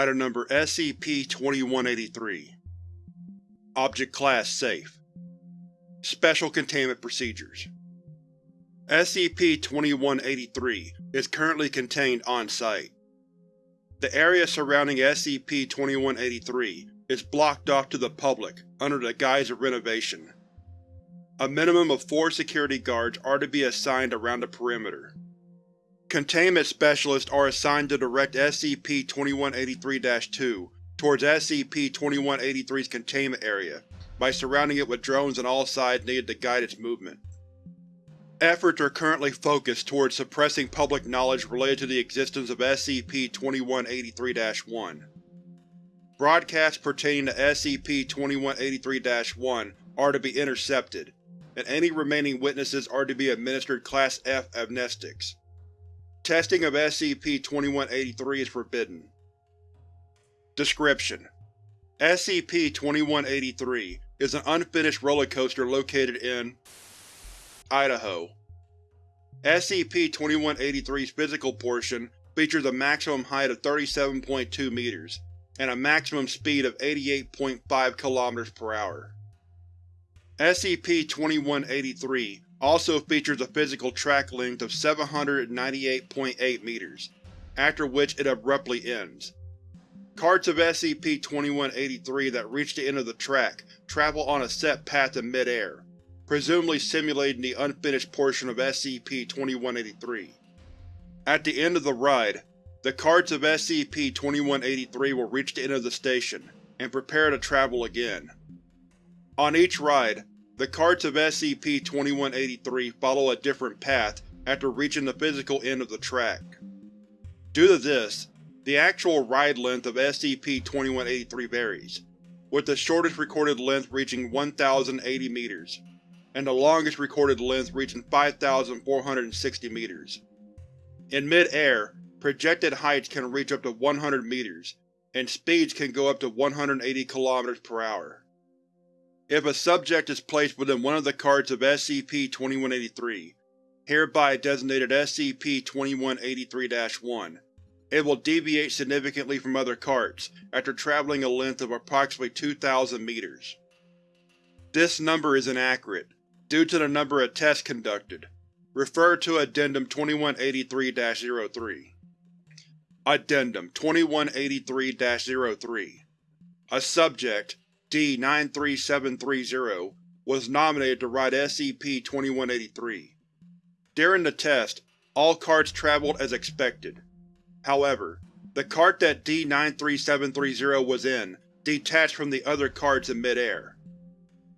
Item Number SCP-2183 Object Class Safe Special Containment Procedures SCP-2183 is currently contained on-site. The area surrounding SCP-2183 is blocked off to the public under the guise of renovation. A minimum of four security guards are to be assigned around the perimeter. Containment Specialists are assigned to direct SCP-2183-2 towards SCP-2183's containment area by surrounding it with drones on all sides needed to guide its movement. Efforts are currently focused towards suppressing public knowledge related to the existence of SCP-2183-1. Broadcasts pertaining to SCP-2183-1 are to be intercepted, and any remaining witnesses are to be administered Class F amnestics. Testing of SCP-2183 is forbidden. Description: SCP-2183 is an unfinished roller coaster located in Idaho. SCP-2183's physical portion features a maximum height of 37.2 meters and a maximum speed of 88.5 km per hour. SCP-2183 also features a physical track length of 798.8 meters, after which it abruptly ends. Carts of SCP-2183 that reach the end of the track travel on a set path in mid-air, presumably simulating the unfinished portion of SCP-2183. At the end of the ride, the carts of SCP-2183 will reach the end of the station, and prepare to travel again. On each ride, the carts of SCP-2183 follow a different path after reaching the physical end of the track. Due to this, the actual ride length of SCP-2183 varies, with the shortest recorded length reaching 1,080 meters, and the longest recorded length reaching 5,460 meters. In mid-air, projected heights can reach up to 100 meters, and speeds can go up to 180 km per hour. If a subject is placed within one of the carts of SCP-2183, hereby designated SCP-2183-1, it will deviate significantly from other carts after traveling a length of approximately 2,000 meters. This number is inaccurate, due to the number of tests conducted. Refer to Addendum 2183-03. Addendum 2183-03 A subject, D-93730, was nominated to ride SCP-2183. During the test, all carts traveled as expected. However, the cart that D-93730 was in detached from the other carts in mid-air.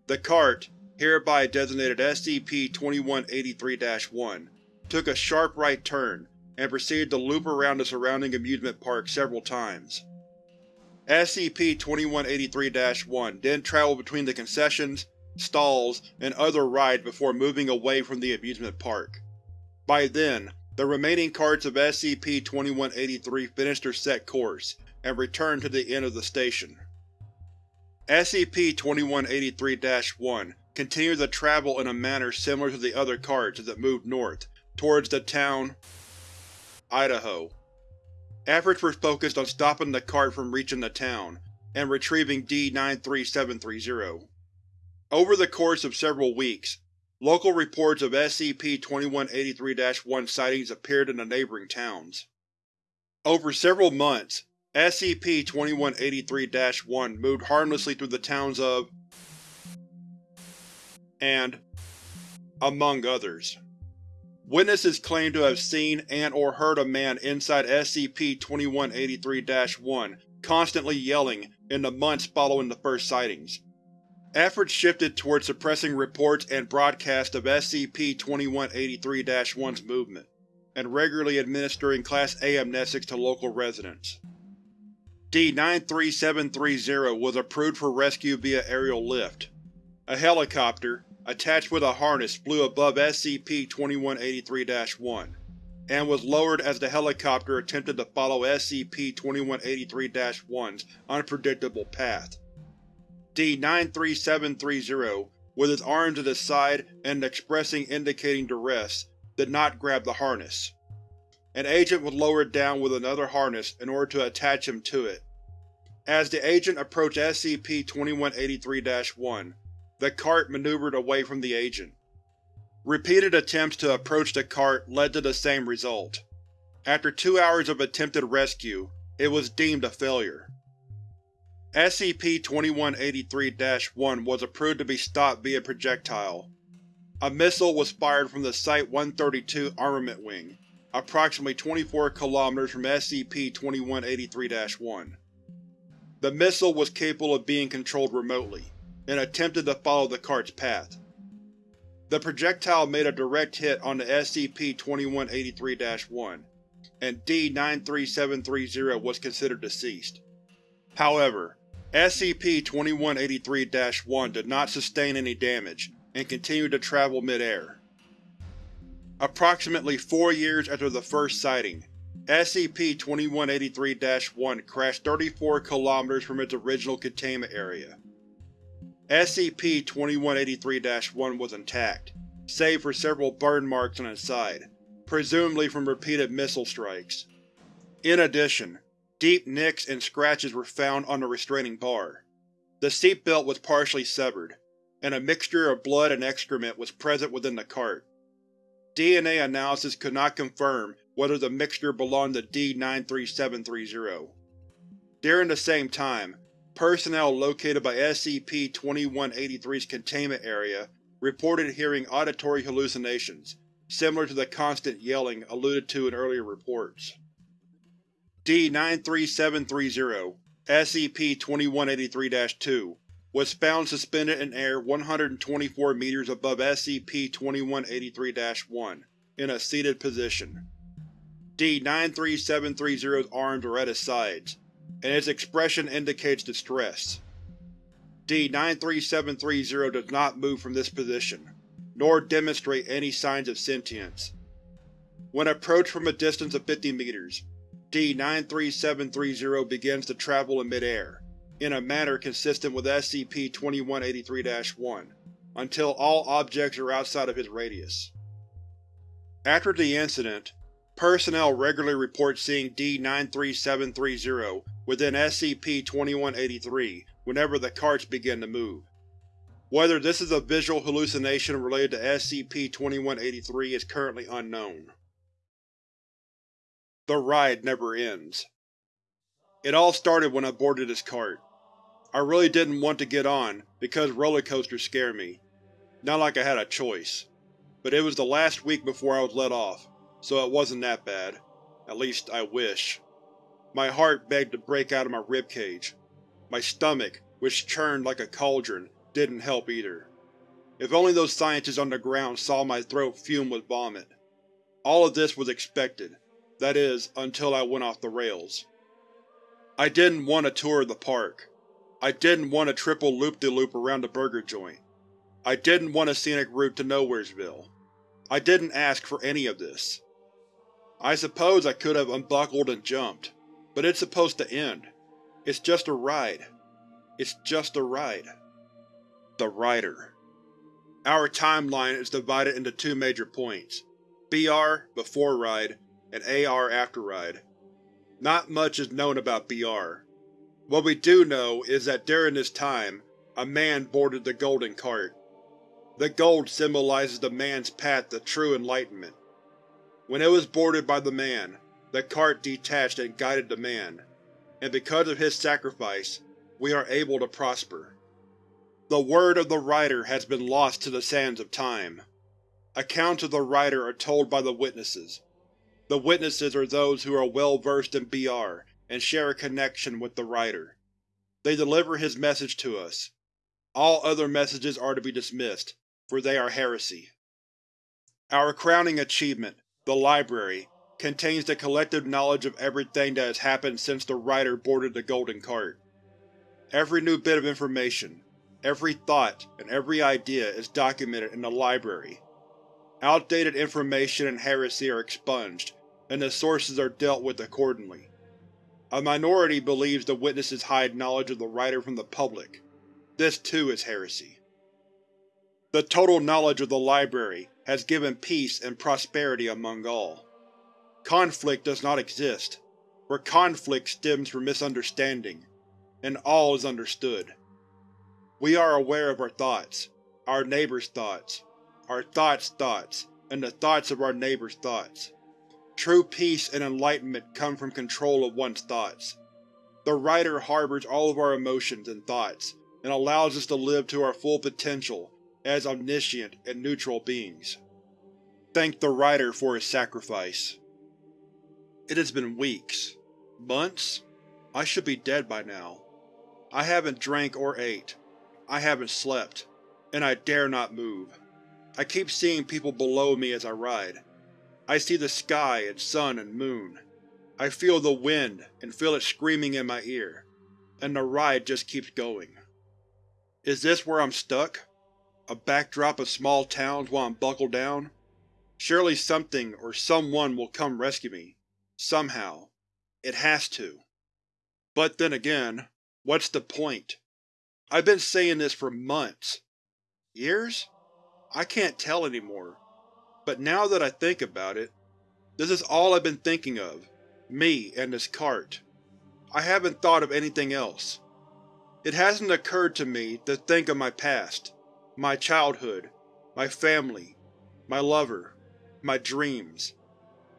The cart, hereby designated SCP-2183-1, took a sharp right turn and proceeded to loop around the surrounding amusement park several times. SCP-2183-1 then traveled between the concessions, stalls, and other rides before moving away from the amusement park. By then, the remaining carts of SCP-2183 finished their set course, and returned to the end of the station. SCP-2183-1 continued to travel in a manner similar to the other carts as it moved north, towards the town Idaho. Efforts were focused on stopping the cart from reaching the town, and retrieving D-93730. Over the course of several weeks, local reports of SCP-2183-1 sightings appeared in the neighboring towns. Over several months, SCP-2183-1 moved harmlessly through the towns of and among others. Witnesses claim to have seen and or heard a man inside SCP-2183-1 constantly yelling in the months following the first sightings. Efforts shifted towards suppressing reports and broadcasts of SCP-2183-1's movement, and regularly administering Class A amnestics to local residents. D-93730 was approved for rescue via aerial lift. A helicopter, attached with a harness flew above SCP-2183-1, and was lowered as the helicopter attempted to follow SCP-2183-1's unpredictable path. D-93730, with its arms at its side and an expressing indicating duress, did not grab the harness. An agent was lowered down with another harness in order to attach him to it, As the agent approached SCP-2183-1, the cart maneuvered away from the agent. Repeated attempts to approach the cart led to the same result. After two hours of attempted rescue, it was deemed a failure. SCP-2183-1 was approved to be stopped via projectile. A missile was fired from the Site-132 Armament Wing, approximately 24 km from SCP-2183-1. The missile was capable of being controlled remotely, and attempted to follow the cart's path. The projectile made a direct hit on the SCP-2183-1, and D-93730 was considered deceased. However, SCP-2183-1 did not sustain any damage, and continued to travel mid-air. Approximately four years after the first sighting, SCP-2183-1 crashed 34 km from its original containment area. SCP-2183-1 was intact, save for several burn marks on its side, presumably from repeated missile strikes. In addition, deep nicks and scratches were found on the restraining bar. The seatbelt was partially severed, and a mixture of blood and excrement was present within the cart. DNA analysis could not confirm whether the mixture belonged to D-93730. During the same time, personnel located by SCP-2183's containment area reported hearing auditory hallucinations, similar to the constant yelling alluded to in earlier reports. D-93730, SCP-2183-2, was found suspended in air 124 meters above SCP-2183-1, in a seated position. D-93730's arms were at his sides, and its expression indicates distress. D-93730 does not move from this position, nor demonstrate any signs of sentience. When approached from a distance of 50 meters, D-93730 begins to travel in midair, in a manner consistent with SCP-2183-1, until all objects are outside of his radius. After the incident, personnel regularly report seeing D-93730 within SCP-2183 whenever the carts begin to move. Whether this is a visual hallucination related to SCP-2183 is currently unknown. The ride never ends. It all started when I boarded this cart. I really didn't want to get on, because roller coasters scare me. Not like I had a choice. But it was the last week before I was let off, so it wasn't that bad. At least, I wish. My heart begged to break out of my ribcage. My stomach, which churned like a cauldron, didn't help either. If only those scientists on the ground saw my throat fume with vomit. All of this was expected, that is, until I went off the rails. I didn't want a tour of the park. I didn't want a triple loop-de-loop -loop around the burger joint. I didn't want a scenic route to Nowheresville. I didn't ask for any of this. I suppose I could have unbuckled and jumped, but it's supposed to end. It's just a ride. It's just a ride. The Rider Our timeline is divided into two major points, BR before ride and AR after ride. Not much is known about BR. What we do know is that during this time, a man boarded the Golden Cart. The gold symbolizes the man's path to true enlightenment. When it was boarded by the man, the cart detached and guided the man, and because of his sacrifice, we are able to prosper. The word of the Rider has been lost to the sands of time. Accounts of the Rider are told by the witnesses. The witnesses are those who are well versed in BR and share a connection with the Rider. They deliver his message to us. All other messages are to be dismissed, for they are heresy. Our crowning achievement, the Library, contains the collective knowledge of everything that has happened since the Rider boarded the Golden Cart. Every new bit of information, every thought, and every idea is documented in the Library. Outdated information and heresy are expunged, and the sources are dealt with accordingly. A minority believes the witnesses hide knowledge of the Rider from the public. This too is heresy. The total knowledge of the Library has given peace and prosperity among all. Conflict does not exist, for conflict stems from misunderstanding. and all is understood. We are aware of our thoughts, our neighbor's thoughts, our thoughts' thoughts, and the thoughts of our neighbor's thoughts. True peace and enlightenment come from control of one's thoughts. The writer harbors all of our emotions and thoughts, and allows us to live to our full potential as omniscient and neutral beings. Thank the writer for his sacrifice. It has been weeks. Months? I should be dead by now. I haven't drank or ate. I haven't slept. And I dare not move. I keep seeing people below me as I ride. I see the sky and sun and moon. I feel the wind and feel it screaming in my ear. And the ride just keeps going. Is this where I'm stuck? A backdrop of small towns while I'm buckled down? Surely something or someone will come rescue me. Somehow. It has to. But then again, what's the point? I've been saying this for months. Years? I can't tell anymore. But now that I think about it, this is all I've been thinking of. Me and this cart. I haven't thought of anything else. It hasn't occurred to me to think of my past, my childhood, my family, my lover, my dreams,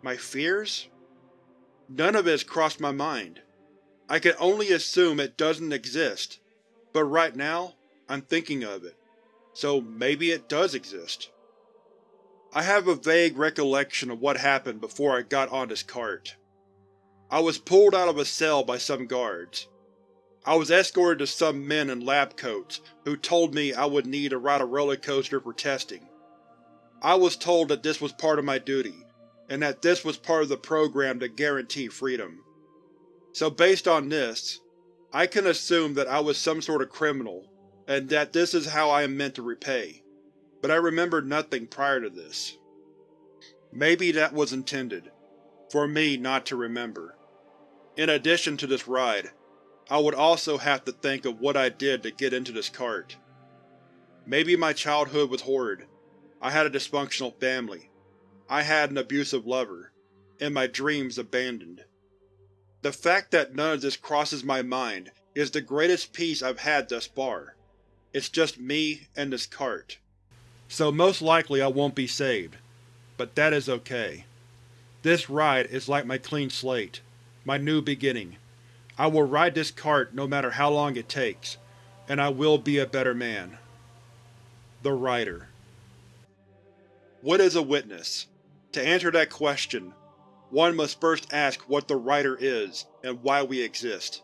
my fears? None of it has crossed my mind. I can only assume it doesn't exist, but right now, I'm thinking of it, so maybe it does exist. I have a vague recollection of what happened before I got on this cart. I was pulled out of a cell by some guards. I was escorted to some men in lab coats who told me I would need to ride a roller coaster for testing. I was told that this was part of my duty, and that this was part of the program to guarantee freedom. So based on this, I can assume that I was some sort of criminal, and that this is how I am meant to repay, but I remember nothing prior to this. Maybe that was intended, for me not to remember. In addition to this ride, I would also have to think of what I did to get into this cart. Maybe my childhood was horrid. I had a dysfunctional family. I had an abusive lover. And my dreams abandoned. The fact that none of this crosses my mind is the greatest peace I've had thus far. It's just me and this cart. So most likely I won't be saved. But that is okay. This ride is like my clean slate, my new beginning. I will ride this cart no matter how long it takes, and I will be a better man. The Writer What is a witness? To answer that question, one must first ask what the Writer is, and why we exist.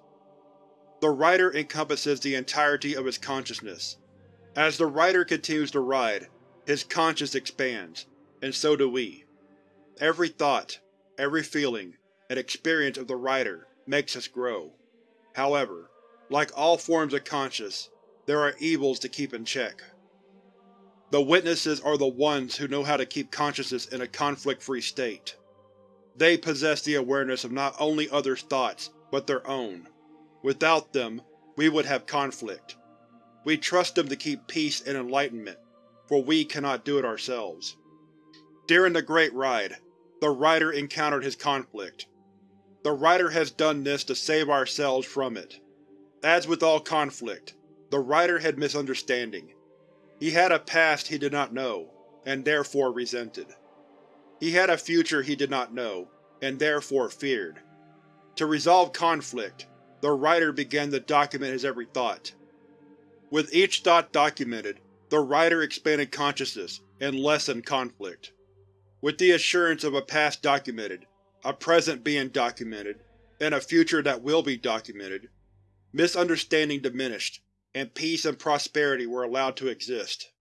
The Writer encompasses the entirety of his consciousness. As the Writer continues to ride, his conscience expands, and so do we. Every thought, every feeling, and experience of the Writer makes us grow. However, like all forms of conscious, there are evils to keep in check. The Witnesses are the ones who know how to keep consciousness in a conflict-free state. They possess the awareness of not only others' thoughts, but their own. Without them, we would have conflict. We trust them to keep peace and enlightenment, for we cannot do it ourselves. During the Great Ride, the Rider encountered his conflict. The writer has done this to save ourselves from it. As with all conflict, the writer had misunderstanding. He had a past he did not know, and therefore resented. He had a future he did not know, and therefore feared. To resolve conflict, the writer began to document his every thought. With each thought documented, the writer expanded consciousness and lessened conflict. With the assurance of a past documented, a present being documented, and a future that will be documented, misunderstanding diminished, and peace and prosperity were allowed to exist.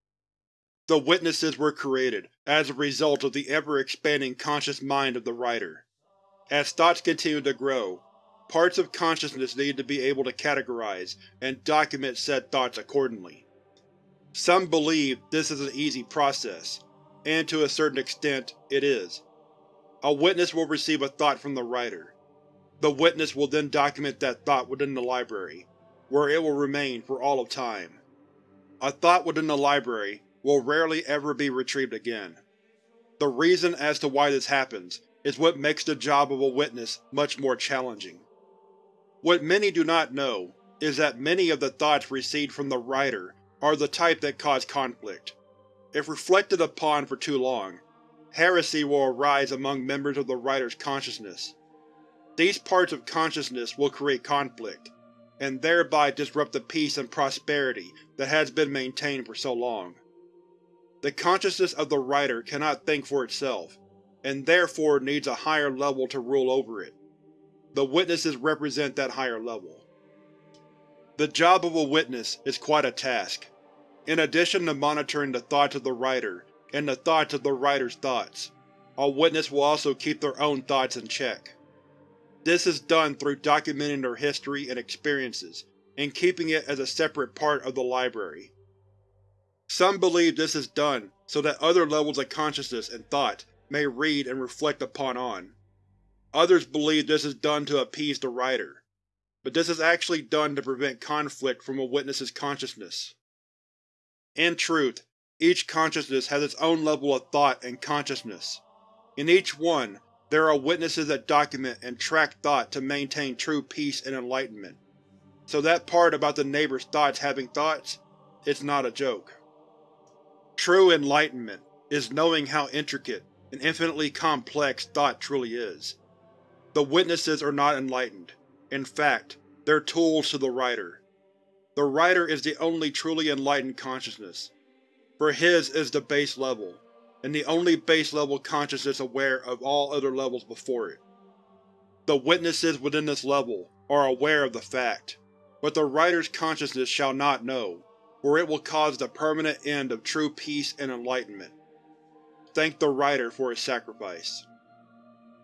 The Witnesses were created as a result of the ever-expanding conscious mind of the writer. As thoughts continued to grow, parts of consciousness needed to be able to categorize and document said thoughts accordingly. Some believe this is an easy process, and to a certain extent, it is. A witness will receive a thought from the writer. The witness will then document that thought within the library, where it will remain for all of time. A thought within the library will rarely ever be retrieved again. The reason as to why this happens is what makes the job of a witness much more challenging. What many do not know is that many of the thoughts received from the writer are the type that cause conflict. If reflected upon for too long, heresy will arise among members of the writer's consciousness. These parts of consciousness will create conflict, and thereby disrupt the peace and prosperity that has been maintained for so long. The consciousness of the writer cannot think for itself, and therefore needs a higher level to rule over it. The witnesses represent that higher level. The job of a witness is quite a task. In addition to monitoring the thoughts of the writer and the thoughts of the writer's thoughts, a witness will also keep their own thoughts in check. This is done through documenting their history and experiences, and keeping it as a separate part of the library. Some believe this is done so that other levels of consciousness and thought may read and reflect upon on. Others believe this is done to appease the writer, but this is actually done to prevent conflict from a witness's consciousness. In truth, each consciousness has its own level of thought and consciousness. In each one, there are witnesses that document and track thought to maintain true peace and enlightenment. So that part about the neighbor's thoughts having thoughts, it's not a joke. True enlightenment is knowing how intricate and infinitely complex thought truly is. The witnesses are not enlightened. In fact, they're tools to the writer. The writer is the only truly enlightened consciousness, for his is the base level, and the only base-level consciousness aware of all other levels before it. The witnesses within this level are aware of the fact, but the writer's consciousness shall not know, for it will cause the permanent end of true peace and enlightenment. Thank the writer for his sacrifice.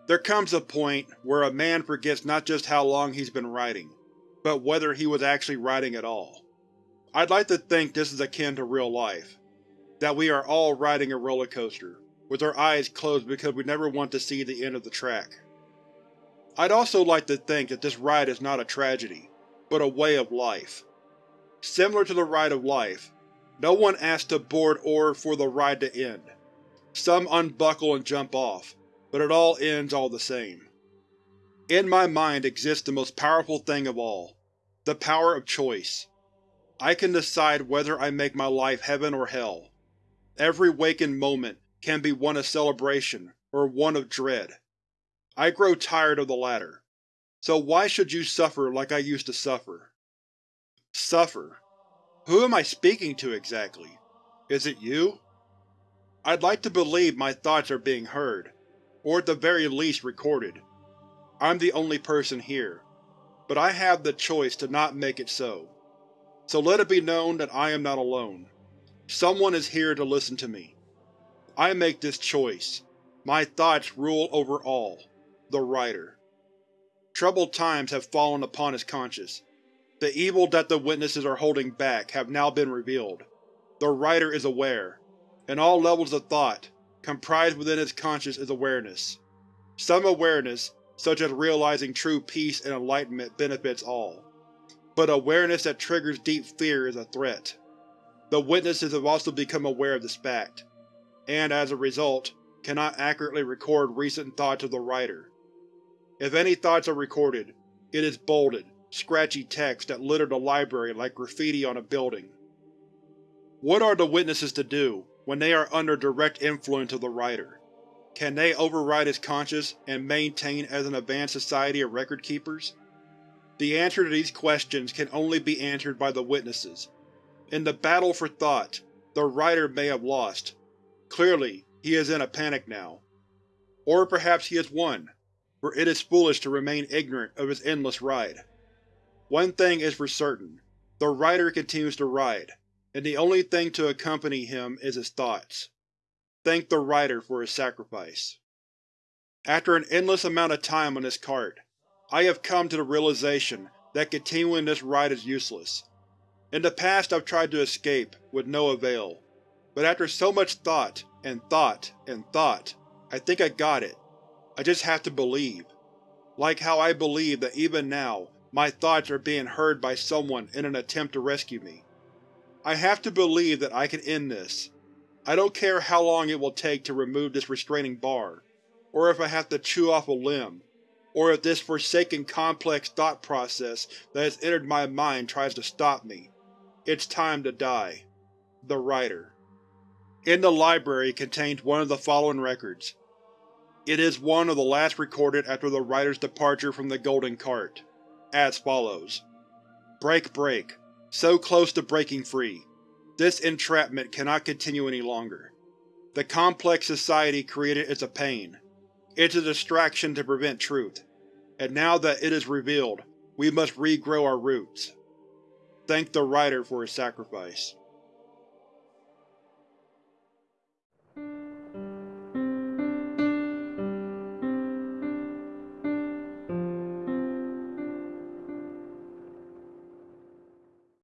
There comes a point where a man forgets not just how long he's been writing, but whether he was actually writing at all. I'd like to think this is akin to real life, that we are all riding a roller coaster, with our eyes closed because we never want to see the end of the track. I'd also like to think that this ride is not a tragedy, but a way of life. Similar to the ride of life, no one asks to board or for the ride to end. Some unbuckle and jump off, but it all ends all the same. In my mind exists the most powerful thing of all, the power of choice. I can decide whether I make my life heaven or hell, Every wakened moment can be one of celebration or one of dread. I grow tired of the latter. So why should you suffer like I used to suffer? Suffer? Who am I speaking to exactly? Is it you? I'd like to believe my thoughts are being heard, or at the very least recorded. I'm the only person here, but I have the choice to not make it so. So let it be known that I am not alone. Someone is here to listen to me. I make this choice. My thoughts rule over all. The Writer. Troubled times have fallen upon his conscience. The evil that the witnesses are holding back have now been revealed. The Writer is aware, and all levels of thought, comprised within his conscience is awareness. Some awareness, such as realizing true peace and enlightenment benefits all. But awareness that triggers deep fear is a threat. The witnesses have also become aware of this fact, and as a result, cannot accurately record recent thoughts of the writer. If any thoughts are recorded, it is bolded, scratchy text that litter the library like graffiti on a building. What are the witnesses to do when they are under direct influence of the writer? Can they override his conscience and maintain as an advanced society of record-keepers? The answer to these questions can only be answered by the witnesses, in the battle for thought, the writer may have lost. Clearly, he is in a panic now. Or perhaps he has won, for it is foolish to remain ignorant of his endless ride. One thing is for certain, the writer continues to ride, and the only thing to accompany him is his thoughts. Thank the writer for his sacrifice. After an endless amount of time on this cart, I have come to the realization that continuing this ride is useless. In the past I've tried to escape, with no avail. But after so much thought, and thought, and thought, I think I got it. I just have to believe. Like how I believe that even now, my thoughts are being heard by someone in an attempt to rescue me. I have to believe that I can end this. I don't care how long it will take to remove this restraining bar, or if I have to chew off a limb, or if this forsaken complex thought process that has entered my mind tries to stop me. It's time to die. The Writer. In the library contains one of the following records. It is one of the last recorded after the writer's departure from the Golden Cart, as follows. Break break. So close to breaking free. This entrapment cannot continue any longer. The complex society created is a pain. It's a distraction to prevent truth. And now that it is revealed, we must regrow our roots. Thank the writer for his sacrifice.